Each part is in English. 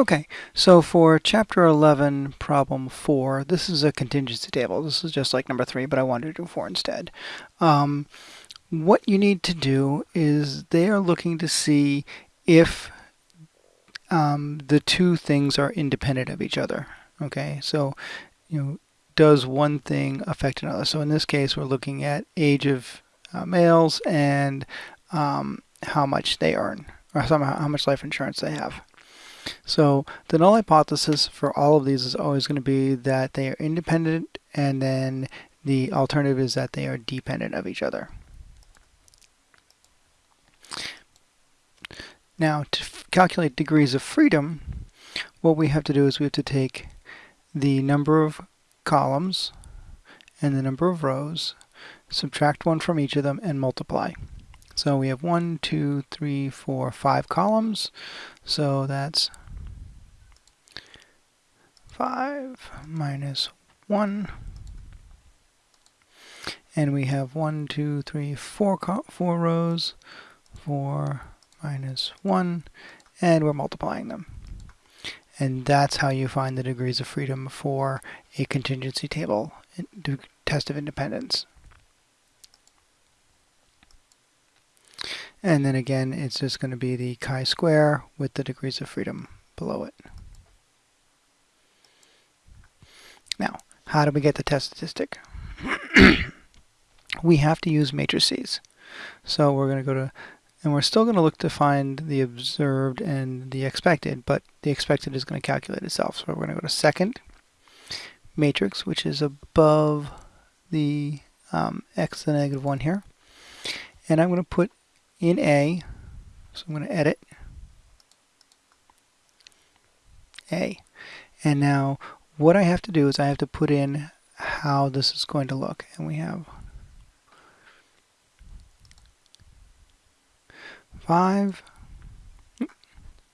Okay, so for chapter 11, problem 4, this is a contingency table. This is just like number 3, but I wanted to do 4 instead. Um, what you need to do is they are looking to see if um, the two things are independent of each other. Okay, so you know, does one thing affect another? So in this case, we're looking at age of uh, males and um, how much they earn, or how much life insurance they have. So the null hypothesis for all of these is always going to be that they are independent and then the alternative is that they are dependent of each other. Now to calculate degrees of freedom, what we have to do is we have to take the number of columns and the number of rows, subtract one from each of them, and multiply. So we have one, two, three, four, five columns. So that's 5 minus 1. And we have one, two, three, four, four rows. 4 minus 1. And we're multiplying them. And that's how you find the degrees of freedom for a contingency table test of independence. And then again, it's just going to be the chi-square with the degrees of freedom below it. Now, how do we get the test statistic? we have to use matrices. So we're going to go to, and we're still going to look to find the observed and the expected, but the expected is going to calculate itself. So we're going to go to second matrix, which is above the um, x to the negative 1 here. And I'm going to put in A, so I'm going to edit A. And now what I have to do is I have to put in how this is going to look. And we have five,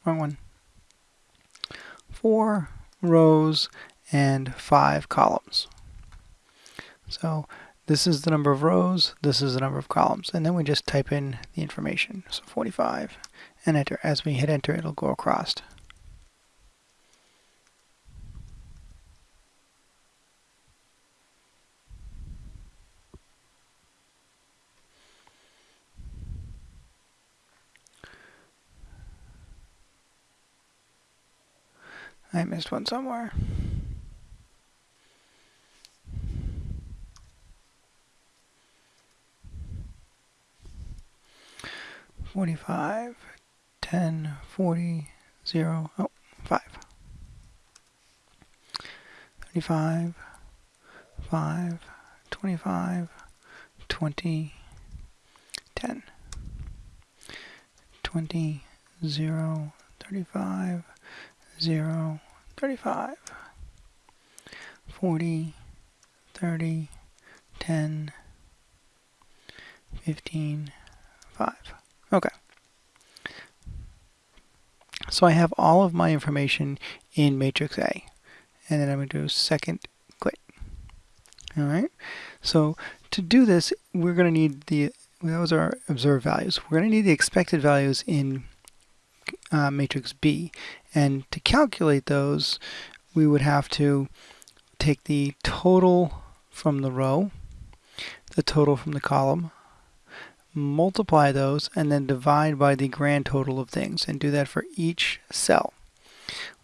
wrong one, four rows and five columns. So this is the number of rows, this is the number of columns, and then we just type in the information. So 45 and enter. As we hit enter, it'll go across. I missed one somewhere. 45, 10, 40, 0, oh, 5. 35, 5, 25, 20, 10. 20, 0, 35, 0, 35. 40, 30, 10, 15, 5. Okay. So I have all of my information in matrix A. And then I'm going to do second quit. All right. So to do this, we're going to need the, those are observed values. We're going to need the expected values in uh, matrix B. And to calculate those, we would have to take the total from the row, the total from the column, multiply those, and then divide by the grand total of things, and do that for each cell.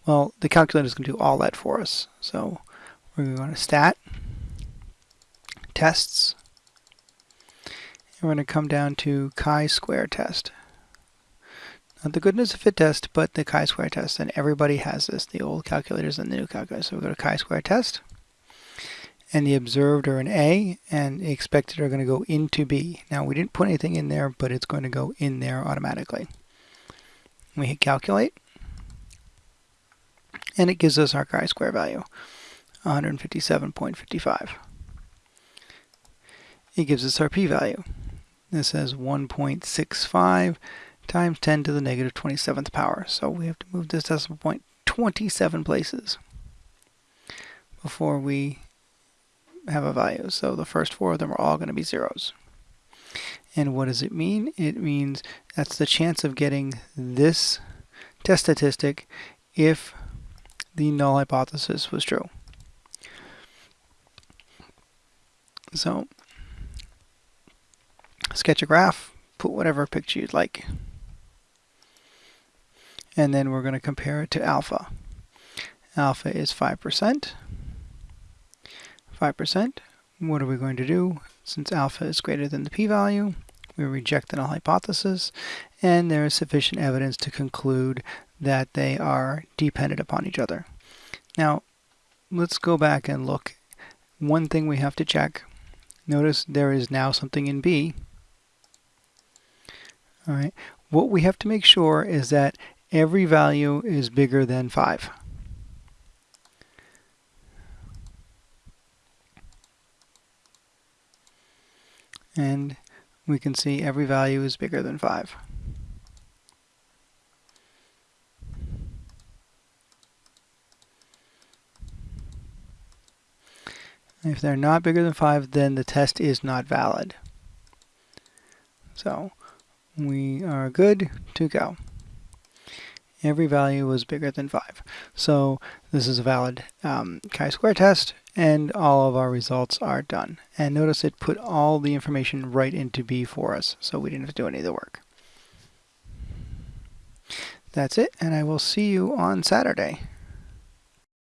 Well, the calculator is going to do all that for us. So we're going to go to Stat, Tests, and we're going to come down to chi-square test. Not the goodness of fit test, but the chi-square test, and everybody has this, the old calculators and the new calculators. So we go to chi-square test, and the observed are in A and the expected are going to go into B. Now we didn't put anything in there, but it's going to go in there automatically. We hit calculate and it gives us our chi-square value, 157.55. It gives us our p-value. This says 1.65 times 10 to the negative 27th power. So we have to move this decimal point 27 places before we have a value. So the first four of them are all going to be zeros. And what does it mean? It means that's the chance of getting this test statistic if the null hypothesis was true. So sketch a graph, put whatever picture you'd like. And then we're going to compare it to alpha. Alpha is 5%. 5%. What are we going to do? Since alpha is greater than the p-value, we reject the null hypothesis, and there is sufficient evidence to conclude that they are dependent upon each other. Now, let's go back and look. One thing we have to check. Notice there is now something in B. All right. What we have to make sure is that every value is bigger than 5. And we can see every value is bigger than 5. If they're not bigger than 5, then the test is not valid. So we are good to go. Every value was bigger than 5. So this is a valid um, chi-square test, and all of our results are done. And notice it put all the information right into B for us, so we didn't have to do any of the work. That's it, and I will see you on Saturday.